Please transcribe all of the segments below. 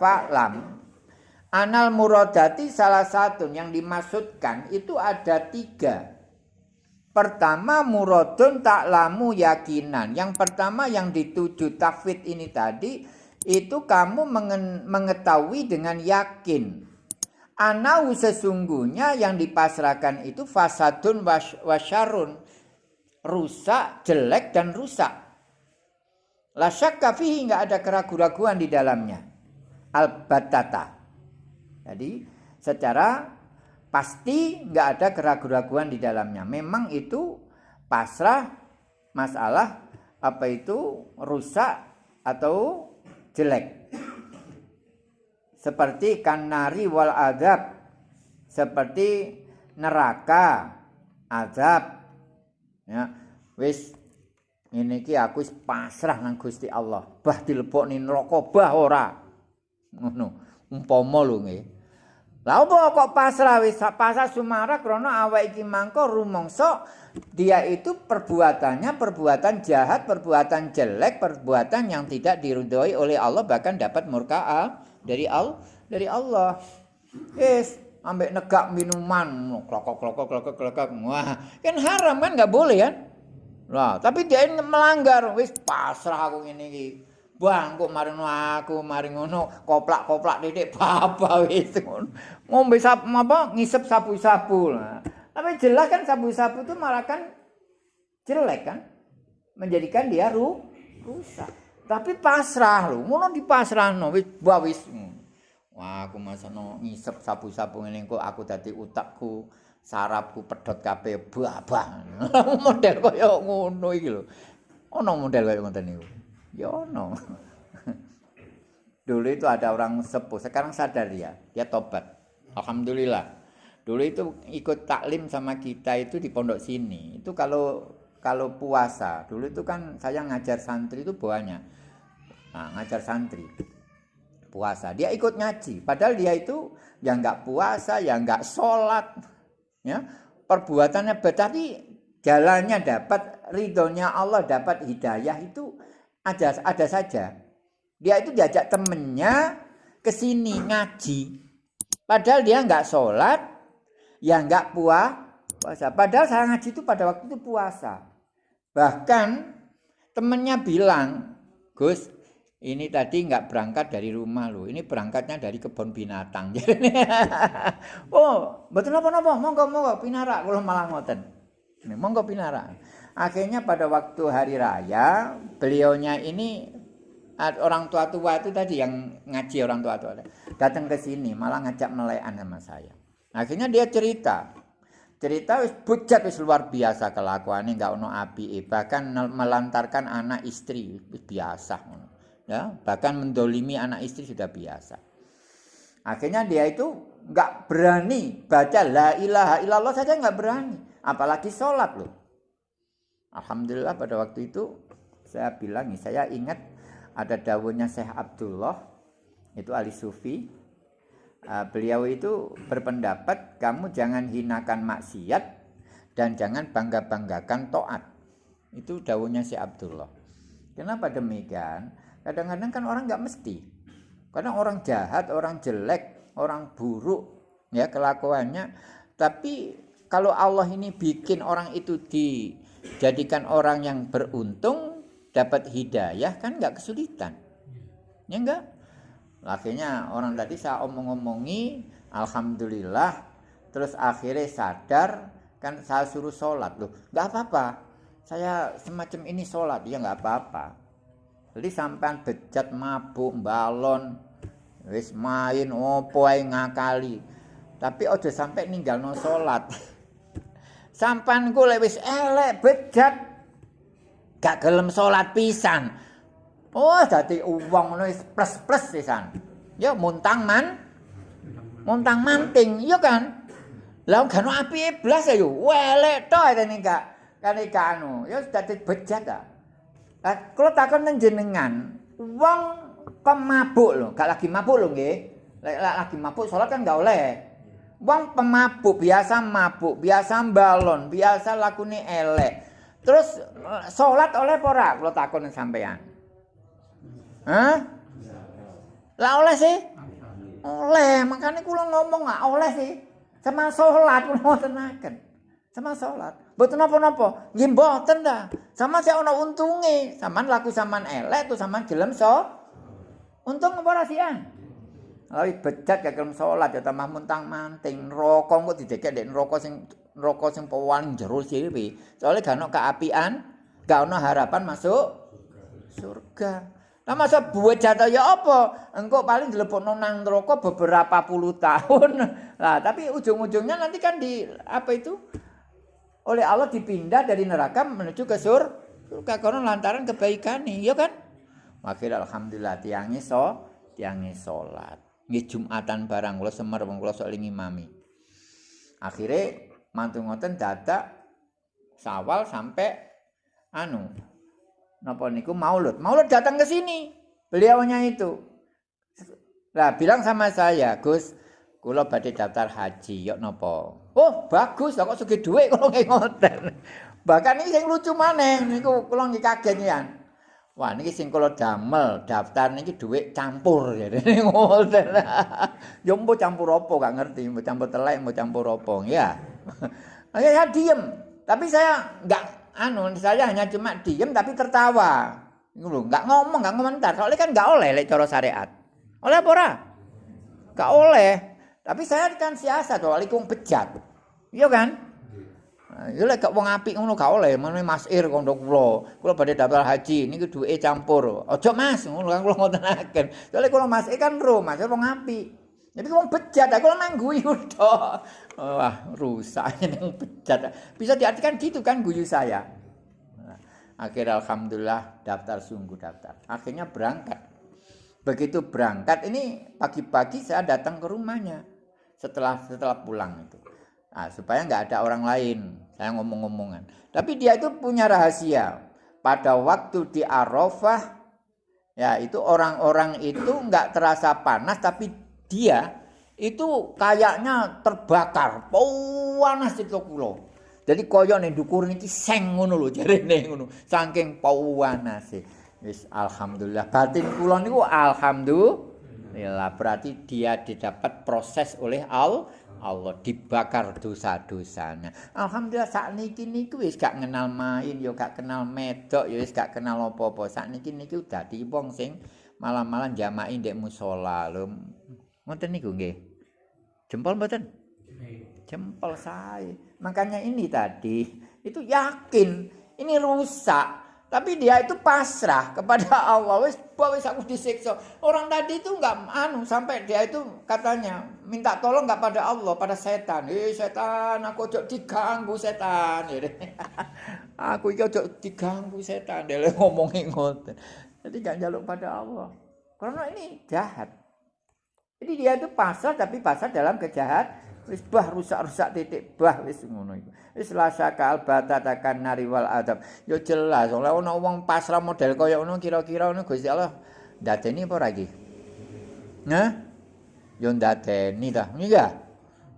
fa'lam. Anal muradati salah satu yang dimaksudkan itu ada tiga. Pertama muradun taklamu yakinan. Yang pertama yang dituju tafid ini tadi itu kamu mengetahui dengan yakin. Anau sesungguhnya yang dipasrahkan itu fasadun wasyarun. Rusak jelek dan rusak. La syakka fihi enggak ada keraguan-raguan di dalamnya al-batata jadi secara pasti nggak ada keraguan-raguan di dalamnya. Memang itu pasrah masalah apa itu rusak atau jelek. Seperti kanari wal adab, seperti neraka, azab. Ya, wis ini ki aku pasrah nang Gusti Allah. Bah dilebokne neraka bah ora. Ngono. Umpama lho nggih. Lah apa kok pasrah wis pasrah sumara krana awak iki mangko rumangsa dia itu perbuatannya perbuatan jahat, perbuatan jelek, perbuatan yang tidak diridhoi oleh Allah bahkan dapat murka dari Allah dari Allah. Wis ambek negak minuman klokok klokok klokok klokok wah kan haram kan nggak boleh kan lah tapi dia melanggar wis pasrah aku ini Bang, kok maring aku maring ngono koplak-koplak titik baba wis ngono. Ngombe sap apa ngisep sapu-sapu. Tapi jelas kan sapu-sapu itu malah kan jelek kan? Menjadikan dia ru rusak. Tapi pasrah lho, ngono dipasrahno wis wis. Wah, aku masano ngisep sapu-sapu ngene kok aku dadi utakku sarapku pedot kabeh babah. model kaya ngono iki lho. Ono model kaya ngoten niku. Ya no. Dulu itu ada orang sepuh, sekarang sadar dia, dia tobat. Alhamdulillah. Dulu itu ikut taklim sama kita itu di pondok sini. Itu kalau kalau puasa, dulu itu kan saya ngajar santri itu banyak. Nah, ngajar santri. Puasa, dia ikut ngaji. Padahal dia itu yang nggak puasa, yang nggak sholat, ya perbuatannya tapi jalannya dapat ridhonya Allah dapat hidayah itu ada ada saja. Dia itu diajak temennya ke sini ngaji. Padahal dia nggak sholat, ya nggak puasa. Padahal saya ngaji itu pada waktu itu puasa. Bahkan temennya bilang, Gus, ini tadi nggak berangkat dari rumah loh, ini berangkatnya dari kebun binatang. oh, betul apa apa? Monggo monggo pinara, kalau malah ngoten. Monggo pinara. Akhirnya pada waktu hari raya, beliaunya ini orang tua-tua itu tadi yang ngaji orang tua-tua datang ke sini malah ngajak melekan sama saya. Akhirnya dia cerita. Cerita wis bujat wis luar biasa kelakuannya nggak ono api bahkan melantarkan anak istri biasa ya bahkan mendolimi anak istri sudah biasa akhirnya dia itu nggak berani baca la ilaha illallah saja nggak berani apalagi sholat loh. Alhamdulillah pada waktu itu saya bilang saya ingat ada daunnya Syekh Abdullah itu ahli sufi. Uh, beliau itu berpendapat kamu jangan hinakan maksiat dan jangan bangga-banggakan toat itu daunnya Syekh Abdullah. Kenapa demikian? Kadang-kadang kan orang nggak mesti. Kadang orang jahat orang jelek orang buruk ya kelakuannya. Tapi kalau Allah ini bikin orang itu di jadikan orang yang beruntung dapat hidayah kan nggak kesulitan. Ya enggak akhirnya orang tadi saya omong-omongi alhamdulillah. Terus akhirnya sadar kan saya suruh sholat. Loh nggak apa-apa. Saya semacam ini sholat. Ya nggak apa-apa. Jadi sampai bejat mabuk balon wis main opo ngakali. Tapi ojo sampai ninggal no sholat sampan ku wis elek bejat gak gelem salat pisan. Oh dadi uang ngono wis plus-plus pisan. Ya muntang man. Muntang manting iya kan? Lah ono api blas ya yo. Elek to ini gak kan iki anu. Ya dadi bejat ta. Lah kula takon nang jenengan wong pemabuk lho? Gak lagi mabuk lho nggih. Lagi mabuk salat kan gak oleh Wong pemabuk, biasa mabuk, biasa balon, biasa lakune elek. Terus salat oleh ora? Kula takon sampean. Hah? Lah oleh sih? Oleh, makanya kula ngomong nggak oleh sih. Sama sholat kula ngotenaken. Sama sholat. Mboten napa-napa. Nggih mboten ta. Sama sik ana untunge. Saman laku saman elek tuh saman gelem so. Untung apa rasian? Lawi bejat gak gelem salat ya tambah muntang manting. Neraka kok didekek ndek neraka sing neraka sing pawan jero sirwi. Soale gak ono keapian, gak ono harapan masuk surga. Lah masa buat jatuh ya apa? Engkau paling dilepokno nang neraka beberapa puluh tahun. Lah tapi ujung-ujungnya nanti kan di apa itu? oleh Allah dipindah dari neraka menuju ke sur surga karena lantaran kebaikan nih, ya kan? Akhirnya alhamdulillah tiangnya so, tiangnya sholat. Nggih Jumatan barang kula semer wong kula sok ngimami. Akhirnya mantu ngoten dadak Sawal sampai anu napa niku Maulud. Maulud datang ke sini. Beliaunya itu. Lah bilang sama saya, Gus, kula badhe daftar haji, yok napa? Oh, bagus, kok sugih dhuwit kula ngoten. Bahkan ini sing lucu maneh niku kula nggih kaget ya. Wah, niki sing damel daftar niki dhuwit campur ya. Ngoten. Yo mbok campur apa gak ngerti, mbok campur telek, mbok campur apa ya. Saya ya, diem, tapi saya enggak anu, saya hanya cuma diem tapi tertawa. Enggak ngomong, enggak komentar. Soalnya kan enggak oleh lek cara syariat. Oleh apa ora? Enggak oleh. Tapi saya kan siasat, soalnya kong bejat. Iya kan? Iya lek wong apik ngono gak oleh, meneh Mas Ir kondo kula. Kula badhe daftar haji niki duwe campur. Aja Mas, ngono kan kula ngotenaken. Soale kula Mas Ir kan ro, Mas wong apik. Tapi wong bejat, aku nang guyu tok. Wah, rusak nang bejat. Bisa diartikan gitu kan guyu saya. Akhirnya alhamdulillah daftar sungguh daftar. Akhirnya berangkat. Begitu berangkat ini pagi-pagi saya datang ke rumahnya setelah setelah pulang itu. Nah, supaya nggak ada orang lain. Saya ngomong-ngomongan. Tapi dia itu punya rahasia. Pada waktu di Arafah, ya itu orang-orang itu nggak terasa panas, tapi dia itu kayaknya terbakar. Panas itu kulo. Jadi koyo nih dukur niki seng ngono lho jarene ngono. Saking panas Wis alhamdulillah batin kula niku alhamdulillah berarti dia didapat proses oleh Allah Allah dibakar dosa-dosanya. Alhamdulillah saat niki niku wis gak kenal main, yo gak kenal medok, yo wis gak kenal apa-apa. Saat niki niku dadi wong sing malam-malam jamai ndek musala lho. Ngoten niku nggih. Jempol mboten? Jempol saya. Makanya ini tadi itu yakin ini rusak tapi dia itu pasrah kepada Allah. Wis wis aku disiksa. Orang tadi itu enggak anu sampai dia itu katanya minta tolong enggak pada Allah, pada setan. Eh setan, aku ojo diganggu setan. aku iki ojo diganggu setan. Dia ngomongin ngoten. Jadi jangan jaluk pada Allah. Karena ini jahat. Jadi dia itu pasrah tapi pasrah dalam kejahat. Wis bah rusak-rusak titik bah wis ngono iku. Wis lasaka albatatakan nari wal adab. Yo jelas oleh ana wong pasrah model kaya ngono kira-kira ngono Gusti Allah ndadeni apa lagi? Nah? Yo ndadeni ta. Iya.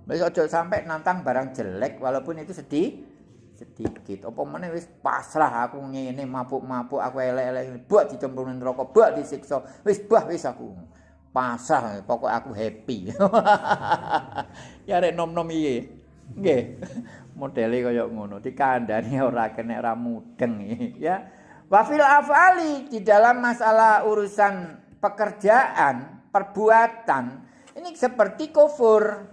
Wis aja sampai nantang barang jelek walaupun itu sedih sedikit. Apa meneh wis pasrah aku ngene mabuk-mabuk aku elek-elek buat dicemplungin neraka, buat disiksa. Wis bah wis aku. Pasrah pokok aku happy. ya rek nom-nom iki. Nggih. modele kaya ngono dikandani ora kena ora mudeng. Ya. Wafil afali di dalam masalah urusan pekerjaan perbuatan ini seperti kufur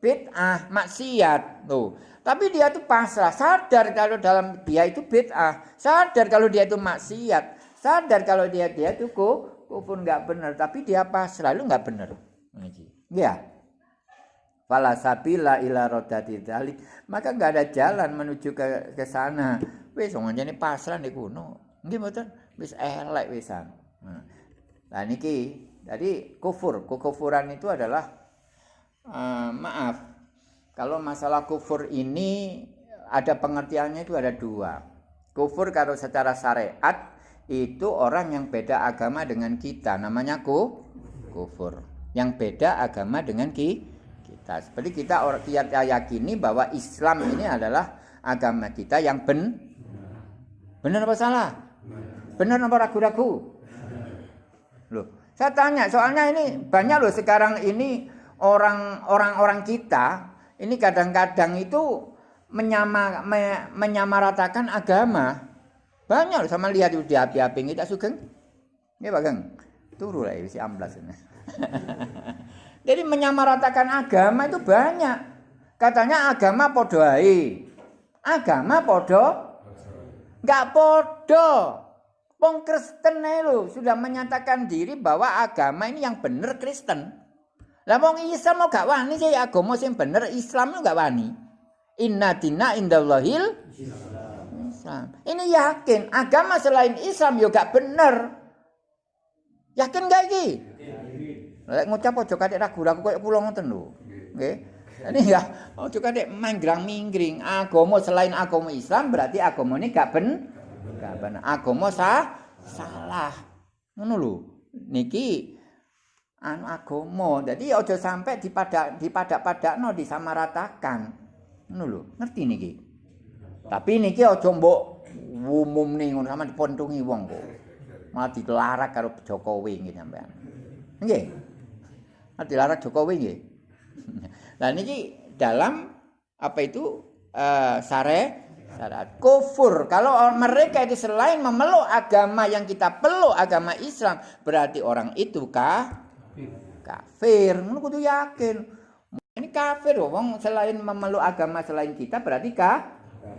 bid'ah maksiat. Tuh. Tapi dia itu pasrah. Sadar kalau dalam dia itu bid'ah. Sadar kalau dia itu maksiat. Sadar kalau dia dia itu nggak benar tapi dia pasrah lu nggak benar ya fala sabila ila rodati dzalik. Maka enggak ada jalan menuju ke ke sana. Wis wong jane pasrah di kuno. Nggih mboten? Wis elek wisan. Nah. Niki jadi kufur. Kekufuran itu adalah uh, maaf. Kalau masalah kufur ini ada pengertiannya itu ada dua. Kufur kalau secara syariat itu orang yang beda agama dengan kita namanya ku kufur yang beda agama dengan kita kita. Seperti kita orang kita yakini bahwa Islam ini adalah agama kita yang ben benar apa salah? Benar apa ragu-ragu? Loh, Saya tanya, soalnya ini banyak loh sekarang ini orang-orang kita ini kadang-kadang itu menyama, me, menyamaratakan agama. Banyak sama lihat di api-api kita sugeng. Ini Pak Geng. Turu lah isi amblas ini. Jadi menyamaratakan agama itu banyak. Katanya agama podo Agama podo enggak podo. Wong Kristen lo sudah menyatakan diri bahwa agama ini yang benar Kristen. Lah wong Islam mau gak wani sih agama sing bener Islam enggak wani. Inna dina indallahil Islam. Ini yakin agama selain Islam yo gak bener. Yakin gak iki? Lek ngucap aja kadek ragu-ragu koyo kula ngoten lho. Nggih. Ini ya, ojo kadek manggrang-minggring. Agama selain agama Islam berarti agama ini gak ben gak bener. Agama sah salah. Ngono lho. Niki anu agama. Jadi ojo sampai dipadak dipadak-padakno disamaratakan. Ngono lho. Ngerti niki? Tapi niki ojo mbok nih ngono sama dipontungi wong kok. Malah dilarak karo Jokowi nggih sampean. Nggih. dilarang Jokowi nggih. Lah niki dalam apa itu uh, sare syarat kufur. Kalau mereka itu selain memeluk agama yang kita peluk agama Islam, berarti orang itu kah? Kafir. Ngono kudu yakin. Ini kafir wong selain memeluk agama selain kita berarti kah?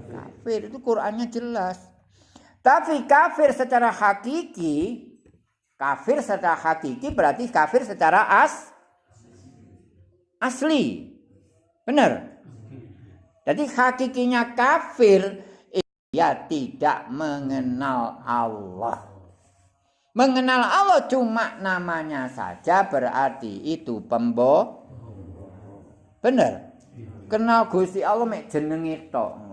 Kafir. Itu Qur'annya jelas. Tapi kafir secara hakiki kafir secara hakiki berarti kafir secara as asli. Benar? Jadi hakikinya kafir ia tidak mengenal Allah. Mengenal Allah cuma namanya saja berarti itu pembo. Benar? Kenal Gusti Allah mek jenenge tok.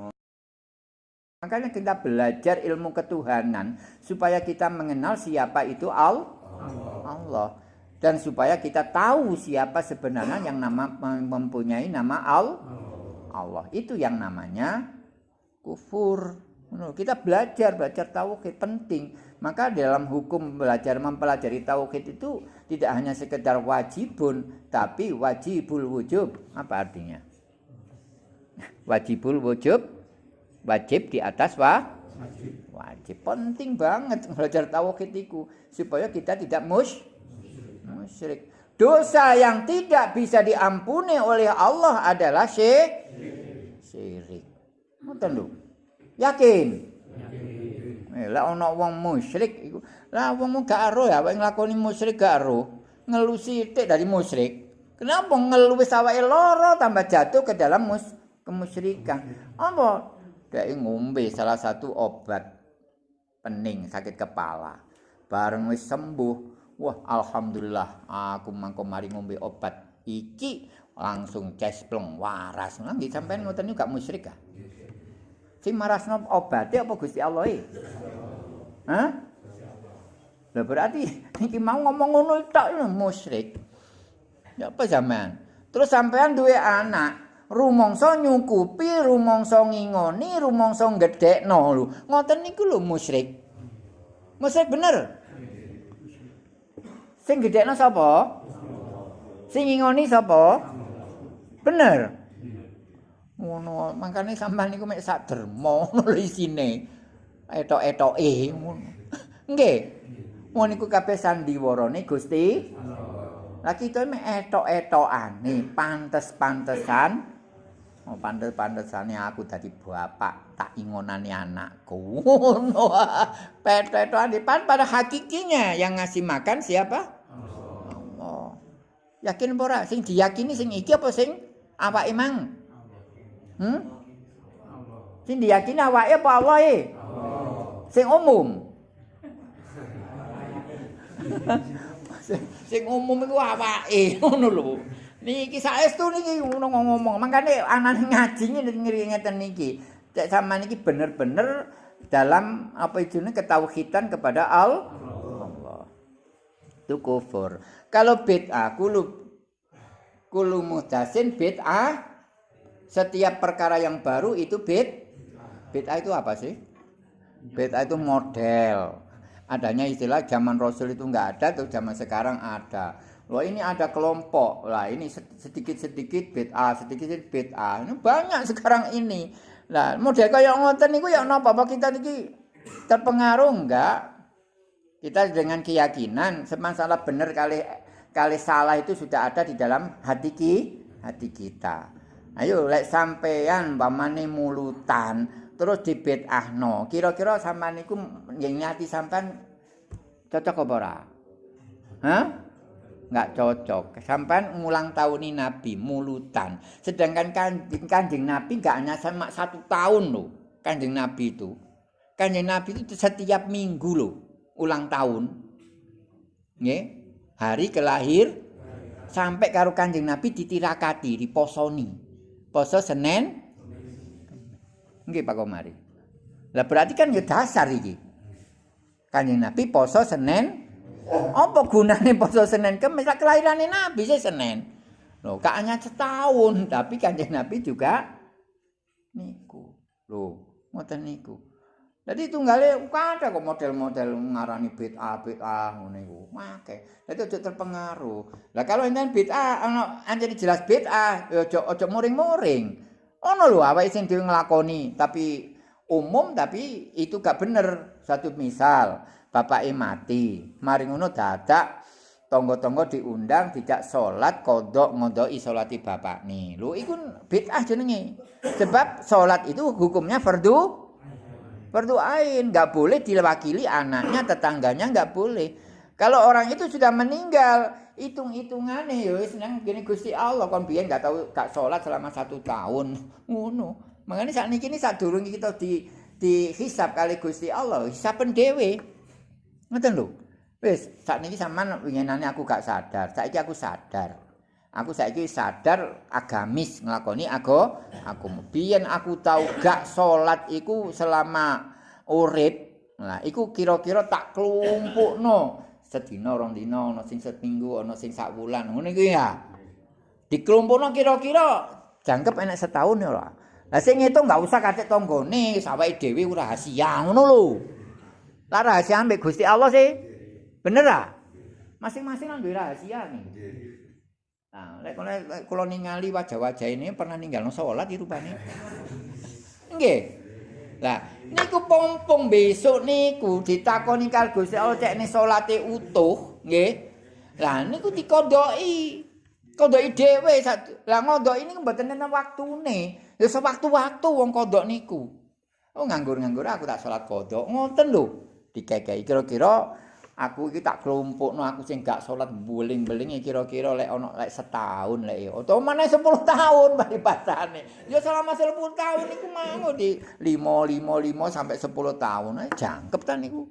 Makanya kita belajar ilmu ketuhanan supaya kita mengenal siapa itu Allah. Allah. Dan supaya kita tahu siapa sebenarnya yang nama mempunyai nama Al Allah. Itu yang namanya kufur. Kita belajar belajar tauhid penting. Maka dalam hukum belajar mempelajari tauhid itu tidak hanya sekedar wajibun tapi wajibul wujub. Apa artinya? Wajibul wujub wajib di atas wa wajib penting banget belajar tauhid itu supaya kita tidak mus musyrik. Dosa yang tidak bisa diampuni oleh Allah adalah syirik. Syirik. Ngoten lho. Yakin? Yakin. Eh, lah ana wong musyrik iku. Lah wong gak ero ya wong nglakoni musyrik gak ero. Ngelu sithik dari musyrik. Kenapa ngelu wis awake lara tambah jatuh ke dalam mus kemusyrikan? Apa? Dia ngombe salah satu obat pening sakit kepala. Bareng wis sembuh, Wah, alhamdulillah aku mangko mari ngombe obat iki langsung cesplong waras. Nggih sampean ngoten niku gak musyrik ah. Sing marasno obate apa Gusti Allah e? Hah? Lah berarti iki mau ngomong ngono tok musyrik. Ya apa sampean? Terus sampean duwe anak, rumangsa nyukupi, rumangsa ngingoni, rumangsa gedhekno lho. Ngoten niku lho musyrik. Musyrik bener. Sing gedekno sapa? Sing ngingoni sapa? Bener. Ngono, makane sampean niku mek sak derma ngono isine. Etok-etoke ngono. Nggih. Ngono niku kabeh sandiwarane Gusti. Lah kita mek etok-etokane, pantes-pantesan. Oh, pantes-pantesane aku dadi bapak, tak ingonane anakku. Ngono. Petot-petokan pada hakikinya yang ngasih makan siapa? Yakin apa ora? Sing diyakini sing iki apa sing awake mang? Hmm? Sing diyakini awake apa Allah e? Sing umum. sing umum iku awake ngono lho. Niki saestu niki ngono ngomong. Mangkane anane ngaji ngiri ngeten niki. Cek sama niki bener-bener dalam apa itu ketauhidan kepada Allah. Itu kufur. Kalau bid'ah kulu kulu muhdasin bid'ah setiap perkara yang baru itu bid bid'ah itu apa sih? Bid'ah itu model. adanya istilah zaman Rasul itu enggak ada tuh zaman sekarang ada. Loh ini ada kelompok. Lah ini sedikit-sedikit bid'ah, sedikit-sedikit bid'ah. Ini banyak sekarang ini. Lah model kaya ngoten niku ya napa apa kita niki terpengaruh enggak? Kita dengan keyakinan masalah benar kali kali salah itu sudah ada di dalam hati ki, hati kita. Ayo lek sampean pamane mulutan terus dibid'ahno. Kira-kira sampean niku nyati sampean cocok apa ora? Hah? Enggak cocok. Sampean ngulang tahun ini Nabi mulutan. Sedangkan kanjeng, kanjeng Nabi enggak hanya sama satu tahun loh. Kanjeng Nabi itu. Kanjeng Nabi itu setiap minggu loh ulang tahun. Nggih. Hari kelahir sampai karo Kanjeng Nabi ditirakati, diposoni. Poso Senin, Nggih Pak Komari. Lah berarti kan ya dasar iki. Kanjeng Nabi poso Senin. Apa gunane poso Senin? Kan misal kelahirane Nabi sih Senin. Loh, gak hanya setahun, tapi Kanjeng Nabi juga niku. Loh, ngoten niku. Jadi tunggale ada kok model-model ngarani bid'ah bid'ah ngono iku. Make. Dadi aja terpengaruh. Lah kalau enten bid'ah ana anjene jelas bid'ah, aja aja muring-muring. ono lho awake sing dhewe nglakoni tapi umum tapi itu gak bener satu misal bapak mati. Mari ngono dadak tonggo-tonggo diundang tidak sholat kodok ngodoi sholati bapak nih lu ikut bid'ah jenenge. Sebab sholat itu hukumnya fardu fardu ain. Nggak boleh diwakili anaknya tetangganya nggak boleh. Kalau orang itu sudah meninggal hitung-hitungannya ya senang gini Gusti Allah. Kon biyen gak tahu gak sholat selama satu tahun. Ngono. Makanya saat ini saat durung kita di dihisap kali Gusti Allah. Hisapen dhewe ngoten lho. Wis saat ini sampean winginane aku gak sadar. Saiki aku sadar. Aku saiki sadar agamis nglakoni aku aku biyen aku tahu gak sholat iku selama urip Nah, iku kira-kira tak klumpukno. Sedina rong dina ana sing seminggu ana sing sak wulan. Ngono iki ya? Diklumpukno kira-kira. Jangkep enek setahun ya ora? Lah sing ngitung enggak usah katik tanggane sawake dhewe rahasia. Ngono lho lah rahasia ambek Gusti Allah sih bener ah masing-masing duwe rahasia nih nah lek kula ningali wajah-wajah ini pernah ninggal salat iki rupane nggih Lah, niku pompong besok niku ditakoni karo Gusti Allah cek salate utuh, nggih. Lah niku dikondoki. Kondoki dhewe. Lah ngondoki niku mboten ana waktune. Ya sewaktu-waktu wong kondok niku. Oh nganggur-nganggur aku tak salat kodok. Ngoten lho. Dikekeki. Kira-kira aku iki tak klumpukno aku sing gak salat buling-buling kira-kira lek ana lek setahun lek ya utawa maneh 10 tahun bali pasane. Ya selama 10 tahun iku mau di 5 5 5 sampai 10 tahun ae jangkep ta niku.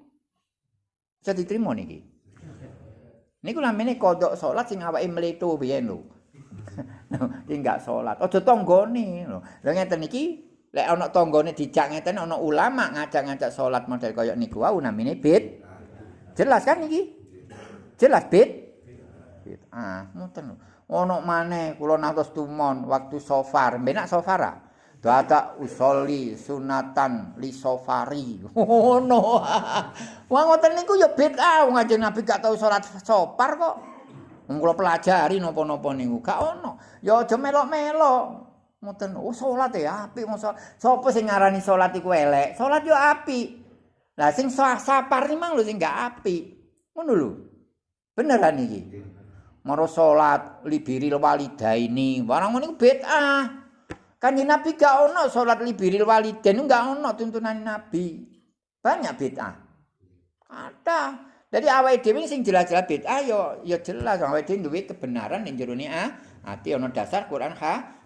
Bisa diterima niki? Niku namanya kodok salat sing awake mleto biyen lho. Iki gak salat aja tanggane lho. Lha ngeten iki lek ana tanggane dijak ngeten ana ulama ngajak-ngajak salat model kaya niku wae namine bid Jelas kan iki? Jelas bid? Bid. Ah, ngoten. Ono maneh kula nantos tumon waktu sofar, benak sofara. Dada usoli sunatan li sofari. Ono. Wong ngoten niku ya bid'ah, wong ajeng Nabi gak tau salat sopar kok. Wong kula pelajari napa-napa niku, gak ono. Ya aja melok-melok. Ngoten, oh salat ya apik mosok. Sopo sing ngarani salat iku elek? Salat yo apik. Lah sing sapar iki mang lho sing gak apik. Ngono lho. Beneran iki. Maro salat libiril walidaini, barang ngono iku bid'ah. Kanjeng Nabi gak ono salat libiril walidain gak ono tuntunan Nabi. Banyak bid'ah. Ada. Jadi awake dhewe sing jelas-jelas bid'ah ya ya jelas awake dhewe duwe kebenaran ning jero ah. Ati ono dasar Quran ha.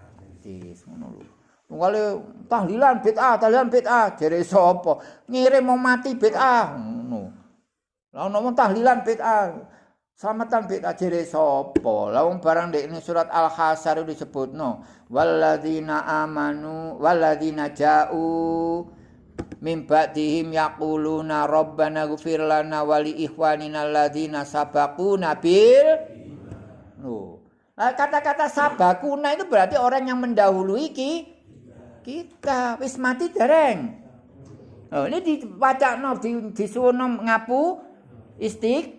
Hadis ngono lho. Wale tahlilan bid'ah, tahlilan bid'ah, jere sapa? Ngirim mau mati bid'ah. Ngono. Lah ono tahlilan bid'ah. Selamatan bid'ah jere sapa? Lah wong barang ini surat Al-Hasar disebutno, walladzina amanu walladzina ja'u min ba'dihim yaquluna rabbana ighfir lana wa li ikhwanina alladzina sabaquna bil Loh. Nah, kata-kata sabakuna itu berarti orang yang mendahului ki kita wis mati dereng. Oh, ini dibaca no, di, disuwono ngapu, istik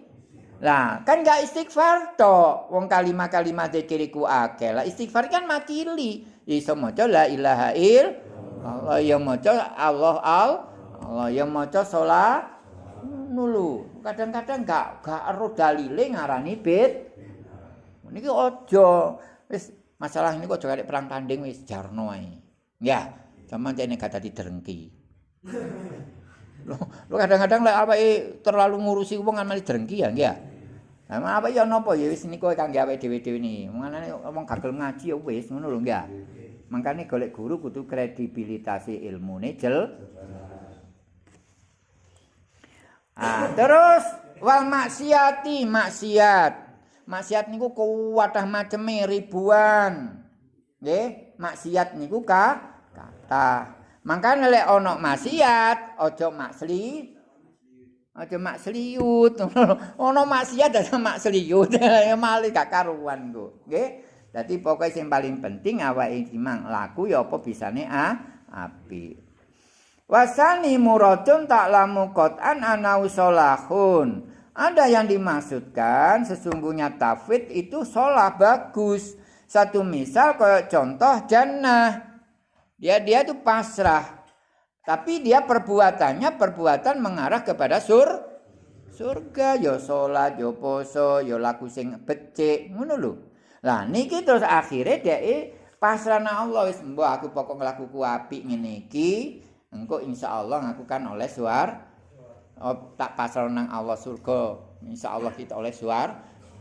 Lah, kan gak istighfar to. Wong kalimat-kalimat zikir iku akeh. Lah istighfar kan makili. Iso maca la ilaha il Allah ya maca Allah al Allah ya maca salat nulu. Kadang-kadang gak gak ero dalile ngarani bid. Niki aja wis masalah ini aja perang tanding wis jarno ae. Ya, sampean jane gak dadi drengki. Lo kadang-kadang lek apa terlalu ngurusi wong amali drengki ya, nggih. Nah, apa ya napa ya wis niku kangge awake dhewe-dhewe ni. Mangane wong gagel ngaji ya wis ngono lho, nggih. Mangkane golek guru kudu kredibilitas ilmune jel. Ah, terus wal maksiati maksiat. Maksiat niku kuwatah maceme ribuan. Nggih, maksiat niku ka kata. Mangkane lek ana maksiat, aja maksli. Aja maksliut. Ana maksiat aja maksliut. Mali gak karuan ku. Nggih. Dadi pokoke sing paling penting awake iki mang laku ya apa bisane ah api. Wasani muradun ta'lamu qat'an ana usolahun. Ada yang dimaksudkan sesungguhnya tafid itu sholah bagus. Satu misal kayak contoh jannah. Dia dia itu pasrah. Tapi dia perbuatannya perbuatan mengarah kepada sur surga ya salat ya poso ya laku sing becik ngono lho. Lah niki terus akhirnya dia pasrah nang Allah wis mbok aku pokok nglakuku apik ngene iki engko insyaallah aku kan oleh suar tak pasrah nang Allah surga. Insyaallah kita oleh suar.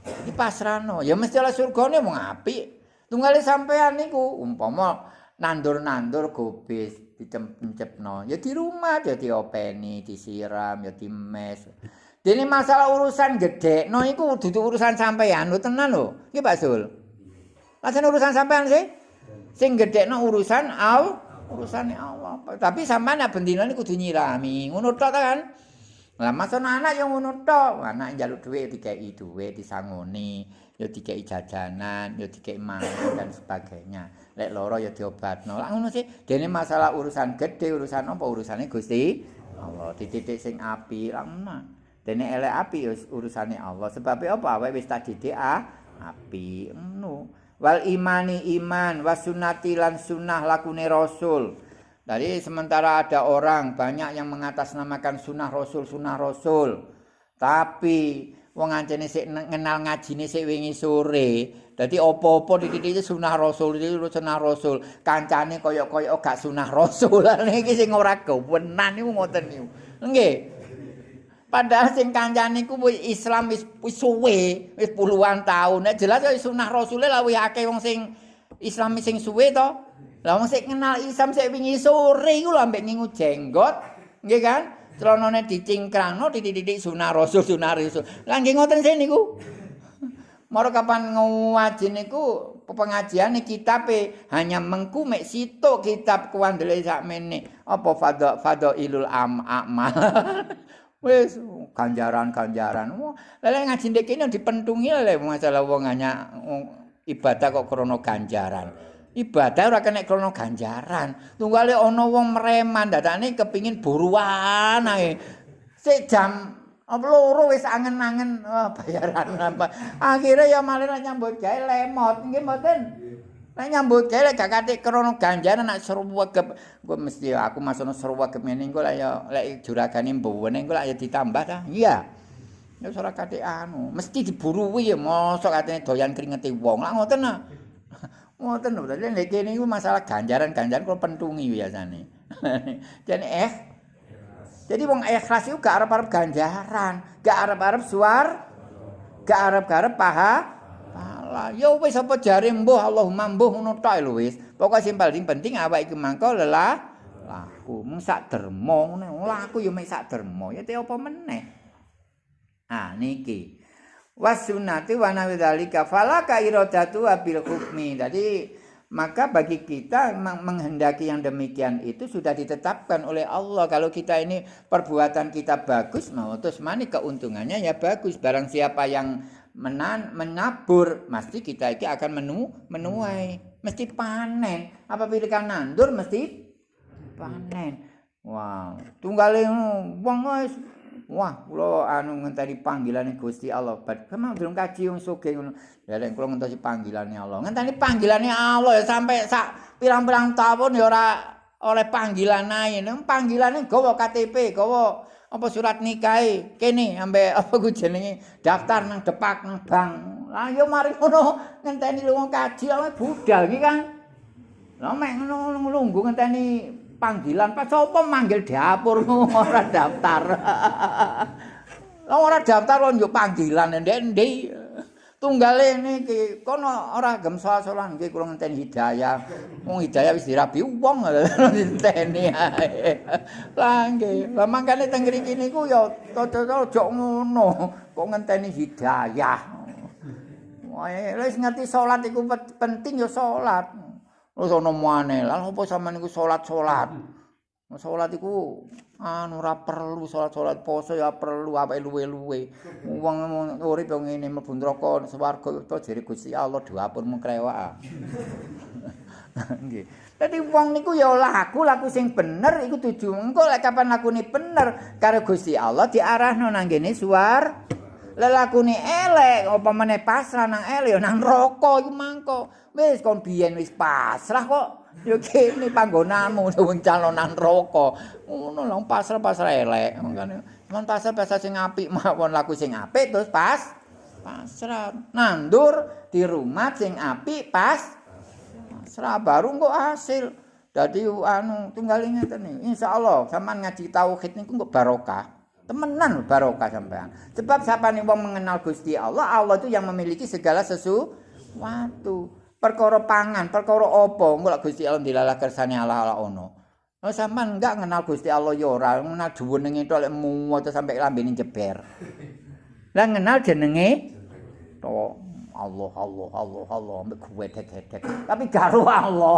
Iki pasrahno ya mesti oleh surgane mung apik. Tunggale sampean niku umpama nandur-nandur gobis dicemcepno ya di rumah ya diopeni disiram ya dimes. Dene masalah urusan gede no iku dudu urusan sampean. Lho tenan lho iki Pak Sul Lajeng urusan sampean sih? Sing gede no urusan al urusane Allah. Tapi sampean nek bendina niku kudu nyirami. Ngono tok kan lah masa anak yang ngono tok anak njaluk dhuwit dikeki dhuwit disangoni ya dikeki jajanan ya dikeki mangan dan sebagainya lek loro ya diobatno. Lah ngono sih, dene masalah urusan gede, urusan apa urusane Gusti Allah. Dititik sing api, ngono. Dene elek api ya urusane Allah. Sebab apa? Awake wis tak didik ah, api. Ngono. Wal imani iman, wasunati lan sunnah lakune Rasul. Dari sementara ada orang banyak yang mengatasnamakan sunnah Rasul, sunnah Rasul. Tapi wong ancene sik ngenal ngajine sik wingi sore. Dadi apa-apa titik-titik sunah rasul iki sunah rasul. Kancane kaya-kaya gak sunah rasul. Niki sing ora kewenan niku ngoten niku. Nggih. Padahal sing kancane iku Islam wis wis suwe, wis puluhan tahun. Nek jelas kaya sunah rasul lha wis akeh wong sing Islam sing suwe to. Lah wong sing kenal Islam sik wingi sore iku lho ambek ngingu jenggot. Nggih kan? Celonone dicingkrangno titik-titik sunah rasul sunah rasul. Lah nggih ngoten sih niku. Moro kapan ngaji niku pengajian kitab hanya mengku mek sitok kitab kuandele sakmene apa fadha fadha ilul am amal. Wis ganjaran-ganjaran. Lha ngaji ndek kene dipentungi lho masalah wong hanya ibadah kok krana ganjaran. Ibadah ora kena krono ganjaran. Tunggale ana wong mereman dadane kepingin buruan ae. Sik jam loro wis angen-angen oh, bayaran apa. Akhire ya malah nyambut gawe lemot nggih mboten. Nek nyambut gawe gak kate krono ganjaran nek sruwegep. Gue mesti aku masono sruwegep ngene engko lek ya lek juragane mbone engko lek ya ditambah ta. Iya. Ya ora kate anu, mesti diburuwi ya mosok katene doyan keringete wong. Lah ngoten nah. Ngoten lho, dadi nek kene iku masalah ganjaran-ganjaran kula pentungi biasane. Jadi eh Jadi wong ikhlas iku gak arep-arep ganjaran, gak arep-arep suar, gak arep-arep paha. Pahala. Ya wis apa jare mbuh Allahumma mbuh ngono tok lho wis. Pokoke sing paling penting awake iki mangko lelah laku. Mung sak derma ngono. Laku ya mek sak derma. Ya te apa meneh. Ah niki. Wasunati wa nawidhalika falaka iradatu bil hukmi. Jadi maka bagi kita menghendaki yang demikian itu sudah ditetapkan oleh Allah. Kalau kita ini perbuatan kita bagus, mau terus mana keuntungannya ya bagus. Barang siapa yang menan, menabur, mesti kita itu akan menu, menuai, mesti panen. Apabila kan nandur, mesti panen. Wow, tunggalin wong Wah, kula anu ngenteni panggilane Gusti Allah. Bad kemang durung kaji wong sugih ngono. Lah kula ngentosi panggilane Allah. Ngenteni panggilane Allah ya sampai sak pirang-pirang tahun ya ora oleh panggilan ae. Nang panggilane gawa KTP, gawa apa surat nikah kene ambe apa ku jenenge daftar nang depak nang bank. Lah yo mari ngono ngenteni lunga kaji ae budal iki kan. Lah mek ngono nglungguh ngenteni panggilan Pak sapa manggil dapur ora daftar. Lah ora daftar kok yo panggilan ndek-ndek. Tunggale niki kono ora gem salat-salat nggih kula ngenteni hidayah. Wong hidayah wis dirabi wong ngenteni ae. Lah nggih, lah mangkane teng mriki niku ya aja ngono. Kok ngenteni hidayah. Wae wis ngerti salat iku penting ya salat. Wis ana muane. Lah opo sampean niku salat-salat? Salat iku anu ora perlu salat-salat poso ya perlu awake luwe-luwe. Wong urip yo ngene mlebu neraka swarga to jere Gusti Allah diwapur mung krewak. Nggih. Dadi wong niku ya laku laku sing bener iku tuju. Engko lek kapan lakune bener karo Gusti Allah diarahno nang ngene suar. Lelakune elek apa meneh pasrah nang elek nang neraka iku mangko. Wis kon biyen wis pasrah kok. Ya kene panggonanmu wong calonan neraka. Ngono lho pasrah-pasrah elek. Mangkane men pasrah-pasrah sing apik mawon laku sing apik terus pas pasrah. Nandur di rumah sing apik pas pasrah baru kok hasil. Dadi anu tunggal ngeten. Insyaallah sampean ngaji tauhid niku kok barokah. Temenan barokah sampean. Sebab siapa nih wong mengenal Gusti Allah, Allah itu yang memiliki segala sesuatu. perkara pangan, perkara apa, engko Gusti Allah dilalah kersane ala-ala ono. Oh sampean enggak kenal Gusti Allah ya ora, kenal jenenge tok lek muwat sampai lambene jeber. Lah kenal jenenge to Allah Allah Allah Allah ambek gedek-gedek. Tapi karo Allah.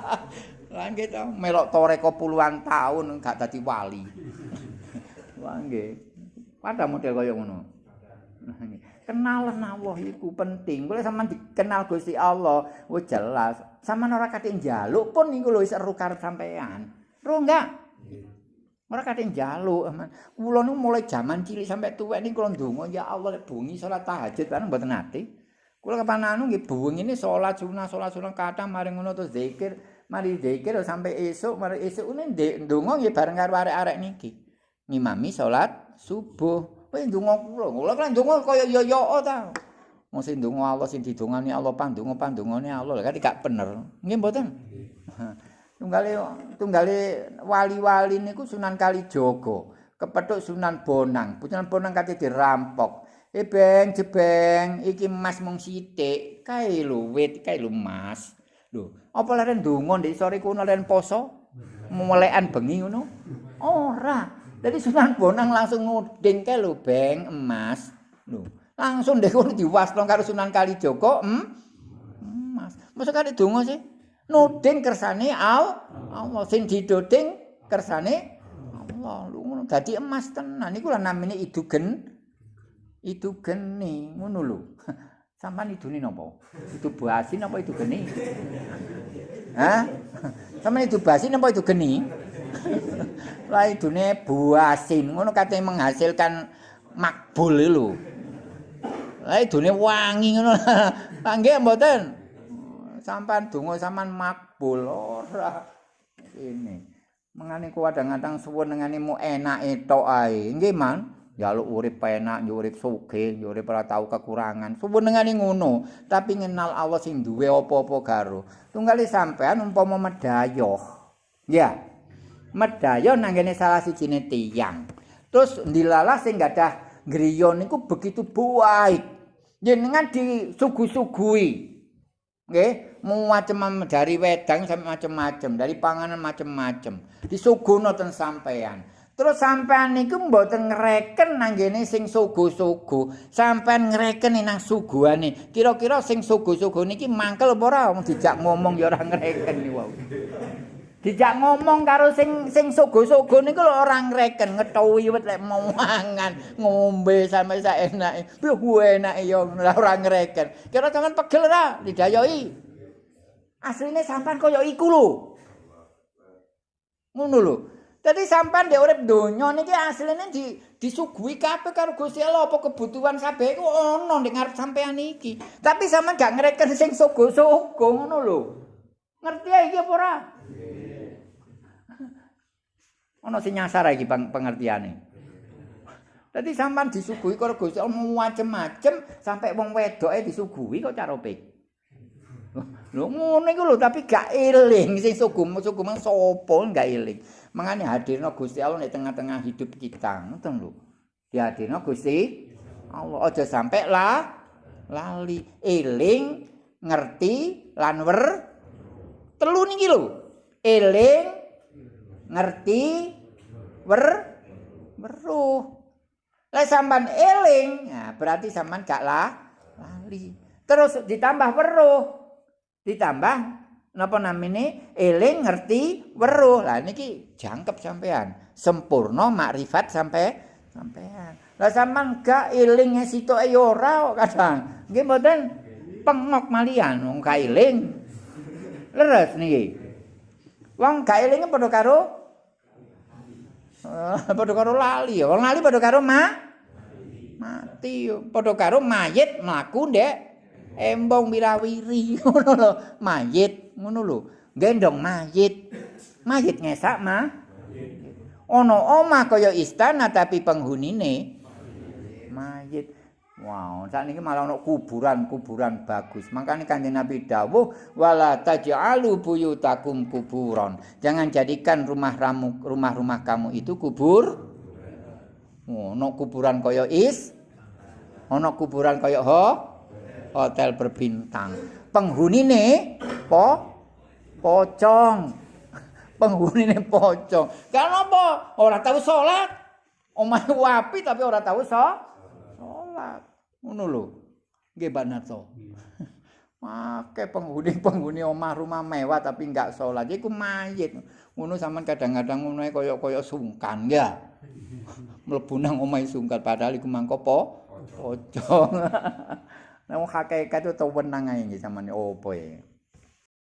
Lah to, melok toreko puluhan tahun enggak dadi wali. Wah nggih. Pada model kaya ngono. kenalan Allah iku penting. Kuwi sampean dikenal Gusti Allah, wis jelas. Sampeyan ora kate njaluk pun niku lho wis seru karep sampean. Ro enggak? Ora kate njaluk, aman. Kula niku mulai jaman cilik sampai tuwek niku kula ndonga ya Allah lek bengi salat tahajud bareng mboten nate. Kula kapan anu nggih bengi ini salat sunah, salat sunah kata mari ngono terus zikir, mari zikir sampai esuk, mari esuk ini ndonga nggih bareng karo arek-arek niki. Ngimami salat subuh. Kowe ndonga kula, kula kan ndonga kaya yo-yo ta. Wong sing ndonga Allah sing didongani Allah pandonga pandongane Allah lha gak bener. Nggih mboten? Tunggale tunggale wali-wali niku Sunan Kalijaga, kepethuk Sunan Bonang. Sunan Bonang kate dirampok. Eh beng jebeng iki emas mung sithik. Kae lho wit, kae lho emas. Lho, apa leren ndonga ndek sore kuno leren poso? Melekan bengi ngono? Ora. Jadi Sunan Bonang langsung nguding ke lho beng emas. Lho, langsung deh kono diwasno karo Sunan Kalijaga, em. Emas. Masa kali donga sih? Nuding kersane al Allah sing didoding kersane Allah. Lho ngono dadi emas tenan. Niku lha namine idugen. Idugeni ngono lho. Sampan idune napa? Itu basin apa itu geni? Hah? Sampan itu basin apa itu geni? Lah idune buasin ngono katanya menghasilkan makbul lho. Lah idune wangi ngono. Lah nggih mboten. Sampan donga sampean makbul ora. Ini. Mengane kuwadang-kadang suwun ngene mu enake tok ae. Nggih, Man. Jaluk urip penak, urip sugih, urip ora tau kekurangan. Suwun ngono, tapi ngenal Allah sing duwe apa-apa karo. Tunggali sampean umpama medayoh. Ya. Medaya nang ngene salah sijine tiyang. Terus ndilalah sing gadah griya niku begitu baik. Jenengan disugu-sugui. Nggih, macam dari wedang sampai macam-macam, dari panganan macam-macam. Disuguhno ten sampean. Terus sampean niku mboten ngreken nang ngene sing sugu-sugu. Sampean ngreken nang suguhane. Kira-kira sing sugu-sugu niki mangkel apa ora dijak ngomong ya ora ngreken wae. Dijak ngomong karo sing sing sogo-sogo niku lho ora ngreken ngethuwi wit lek mangan, ngombe sampe sak enake. Lho enake ya ora ngreken. Kira jangan pegel ora didayoi. Asline sampean kaya iku lho. Ngono lho. Dadi sampean ndek urip donya niki asline di disuguhi kabeh karo Gusti Allah apa kebutuhan kabeh iku ana ndek ngarep sampean iki. Tapi sampean gak ngreken sing sogo-sogo ngono lho. Ngerti iki apa ora? Ana sing nyasar iki pengertiane. Dadi sampean disuguhi karo Gusti Allah macem-macem sampai wong wedoke disuguhi kok cara pik. Lho ngono iku lho tapi gak eling sing sugu-sugu mang sapa gak eling. Mangane hadirno Gusti Allah di tengah-tengah hidup kita, ngoten lho. Dihadirno Gusti Allah aja sampai lah lali eling ngerti lan wer telu niki lho. Eling ngerti wer weruh. Lah sampean eling, nah berarti sampean gak lah lali. Terus ditambah weruh. Ditambah napa namine? Eling ngerti weruh. Lah niki jangkep sampean. Sempurna makrifat sampai sampean. Lah sampean gak eling sitoke ya ora kadang. Nggih mboten? Pengok malian wong gak eling. Leres niki wong gak eling padha karo uh, padha karo lali wong lali padha karo ma mati. Padha karo mayit mlaku ndek embong wirawiri ngono lho mayit ngono lho. Gendong mayit. Mayit ngesak mah ono omah kaya istana tapi penghunine mayit wow saat ini malah ono kuburan kuburan bagus makanya kanjeng nabi dawuh wala taj'alu buyutakum kuburon jangan jadikan rumah ramu rumah rumah kamu itu kubur ono kuburan kaya is ono kuburan kaya ho hotel berbintang penghunine po pocong. Penghunine pocong. Kenapa? Ora tahu salat. Omahe wapi tapi ora tahu salat. Ngono lho. Nggih Banato. Make penghuni-penghuni omah rumah mewah tapi enggak salat. Iku mayit. Ngono sampean kadang-kadang ngono kaya-kaya sungkan ya. Mlebu nang omahe sungkan padahal iku mangko po pocong. Nah, hakikat itu tau wenang ae iki sampean opo ya.